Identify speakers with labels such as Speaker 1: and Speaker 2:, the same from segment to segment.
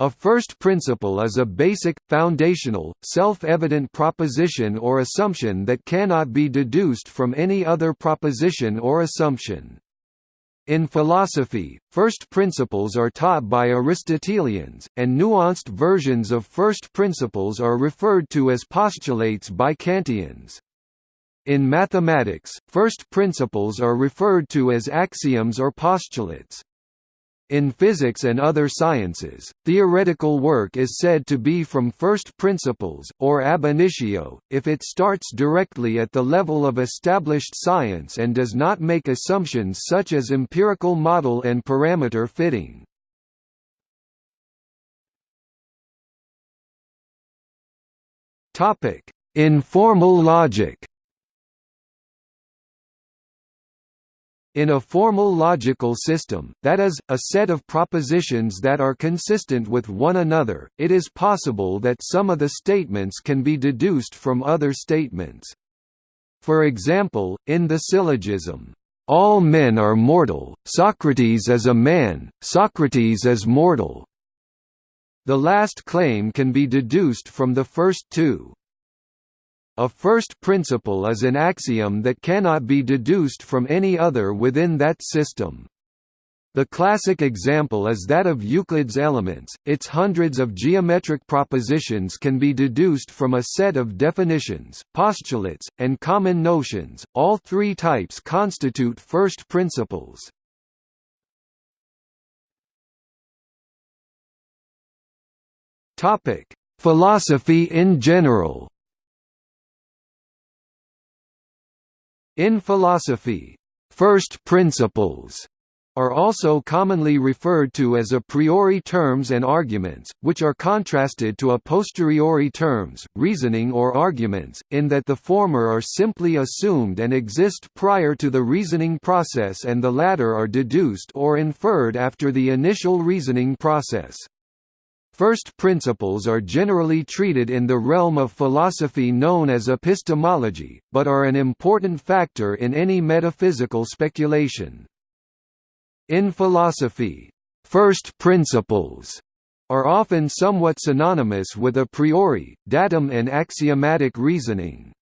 Speaker 1: A first principle is a basic, foundational, self-evident proposition or assumption that cannot be deduced from any other proposition or assumption. In philosophy, first principles are taught by Aristotelians, and nuanced versions of first principles are referred to as postulates by Kantians. In mathematics, first principles are referred to as axioms or postulates. In physics and other sciences, theoretical work is said to be from first principles, or ab initio, if it starts directly at the level of established science and does not make assumptions such as empirical model and parameter fitting. Informal logic In a formal logical system, that is, a set of propositions that are consistent with one another, it is possible that some of the statements can be deduced from other statements. For example, in the syllogism, "'All men are mortal, Socrates is a man, Socrates is mortal' the last claim can be deduced from the first two. A first principle is an axiom that cannot be deduced from any other within that system. The classic example is that of Euclid's elements, its hundreds of geometric propositions can be deduced from a set of definitions, postulates, and common notions, all three types constitute first principles. Philosophy in general In philosophy, first principles are also commonly referred to as a priori terms and arguments, which are contrasted to a posteriori terms, reasoning or arguments, in that the former are simply assumed and exist prior to the reasoning process and the latter are deduced or inferred after the initial reasoning process. First principles are generally treated in the realm of philosophy known as epistemology, but are an important factor in any metaphysical speculation. In philosophy, first principles are often somewhat synonymous with a priori, datum and axiomatic reasoning.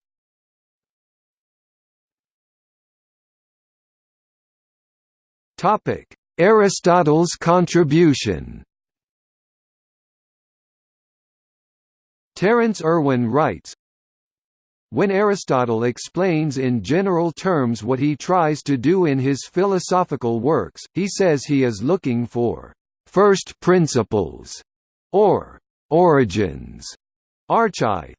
Speaker 1: Aristotle's contribution Terence Irwin writes, when Aristotle explains in general terms what he tries to do in his philosophical works, he says he is looking for first principles or origins, archai,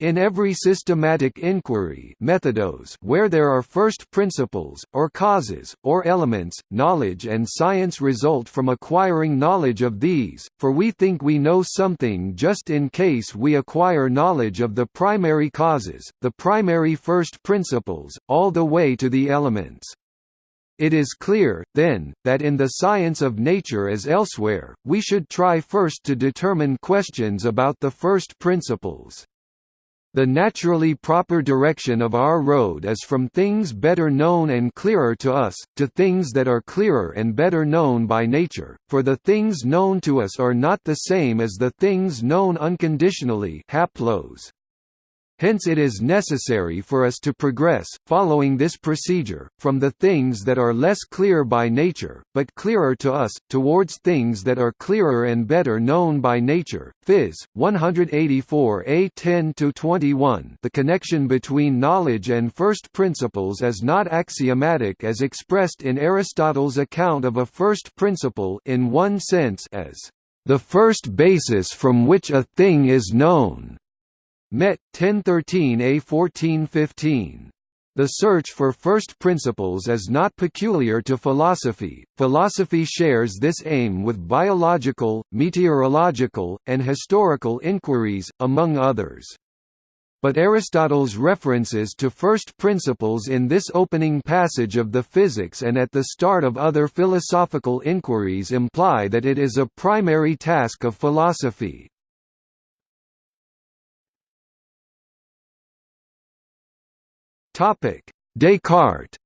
Speaker 1: in every systematic inquiry methodos where there are first principles, or causes, or elements, knowledge and science result from acquiring knowledge of these, for we think we know something just in case we acquire knowledge of the primary causes, the primary first principles, all the way to the elements. It is clear, then, that in the science of nature as elsewhere, we should try first to determine questions about the first principles. The naturally proper direction of our road is from things better known and clearer to us, to things that are clearer and better known by nature, for the things known to us are not the same as the things known unconditionally haplos. Hence it is necessary for us to progress, following this procedure, from the things that are less clear by nature, but clearer to us, towards things that are clearer and better known by nature. Phys. 184a 10-21 The connection between knowledge and first principles is not axiomatic as expressed in Aristotle's account of a first principle in one sense as the first basis from which a thing is known Met 1013A 1415. The search for first principles is not peculiar to philosophy, philosophy shares this aim with biological, meteorological, and historical inquiries, among others. But Aristotle's references to first principles in this opening passage of the Physics and at the start of other philosophical inquiries imply that it is a primary task of philosophy. Topic: Descartes.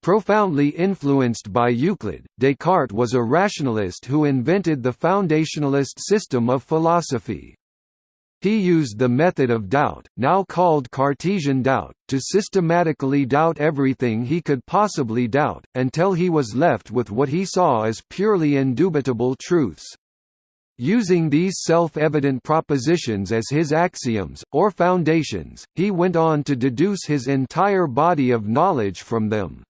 Speaker 1: Profoundly influenced by Euclid, Descartes was a rationalist who invented the foundationalist system of philosophy. He used the method of doubt, now called Cartesian doubt, to systematically doubt everything he could possibly doubt, until he was left with what he saw as purely indubitable truths. Using these self-evident propositions as his axioms, or foundations, he went on to deduce his entire body of knowledge from them.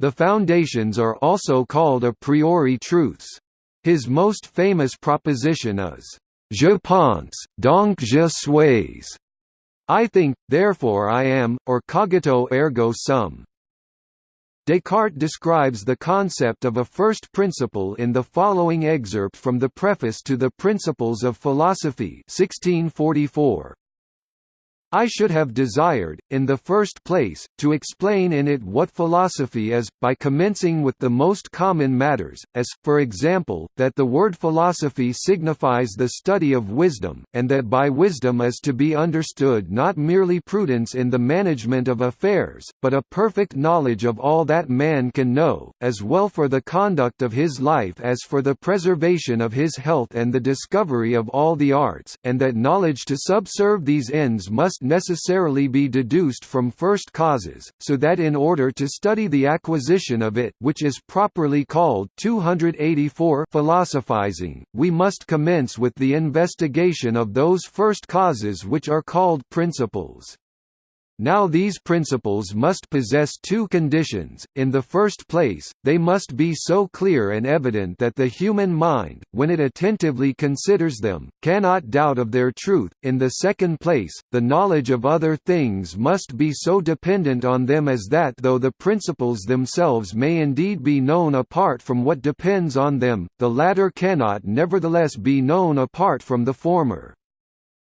Speaker 1: The foundations are also called a priori truths. His most famous proposition is, Je pense, donc je suis. I think, therefore I am, or cogito ergo sum. Descartes describes the concept of a first principle in the following excerpt from the preface to the Principles of Philosophy 1644. I should have desired, in the first place, to explain in it what philosophy is, by commencing with the most common matters, as, for example, that the word philosophy signifies the study of wisdom, and that by wisdom is to be understood not merely prudence in the management of affairs, but a perfect knowledge of all that man can know, as well for the conduct of his life as for the preservation of his health and the discovery of all the arts, and that knowledge to subserve these ends must necessarily be deduced from first causes, so that in order to study the acquisition of it which is properly called 284 philosophizing, we must commence with the investigation of those first causes which are called principles. Now these principles must possess two conditions, in the first place, they must be so clear and evident that the human mind, when it attentively considers them, cannot doubt of their truth, in the second place, the knowledge of other things must be so dependent on them as that though the principles themselves may indeed be known apart from what depends on them, the latter cannot nevertheless be known apart from the former.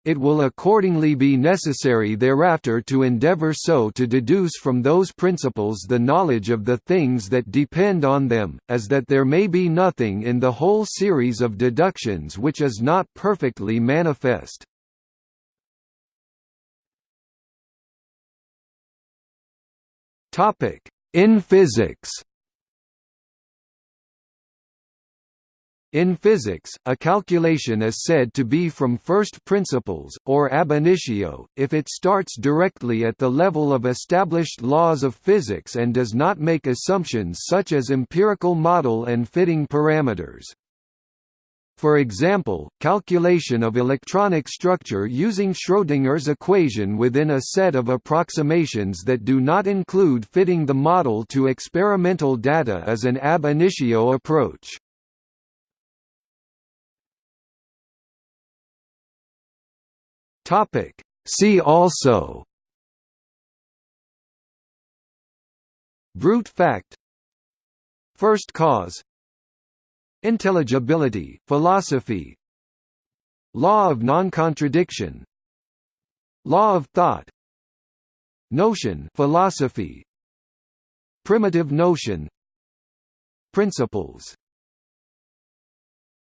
Speaker 1: It will accordingly be necessary thereafter to endeavor so to deduce from those principles the knowledge of the things that depend on them, as that there may be nothing in the whole series of deductions which is not perfectly manifest. In physics In physics, a calculation is said to be from first principles, or ab initio, if it starts directly at the level of established laws of physics and does not make assumptions such as empirical model and fitting parameters. For example, calculation of electronic structure using Schrödinger's equation within a set of approximations that do not include fitting the model to experimental data is an ab initio approach. Topic. See also Brute fact First cause Intelligibility, philosophy Law of non-contradiction Law of thought Notion philosophy Primitive notion Principles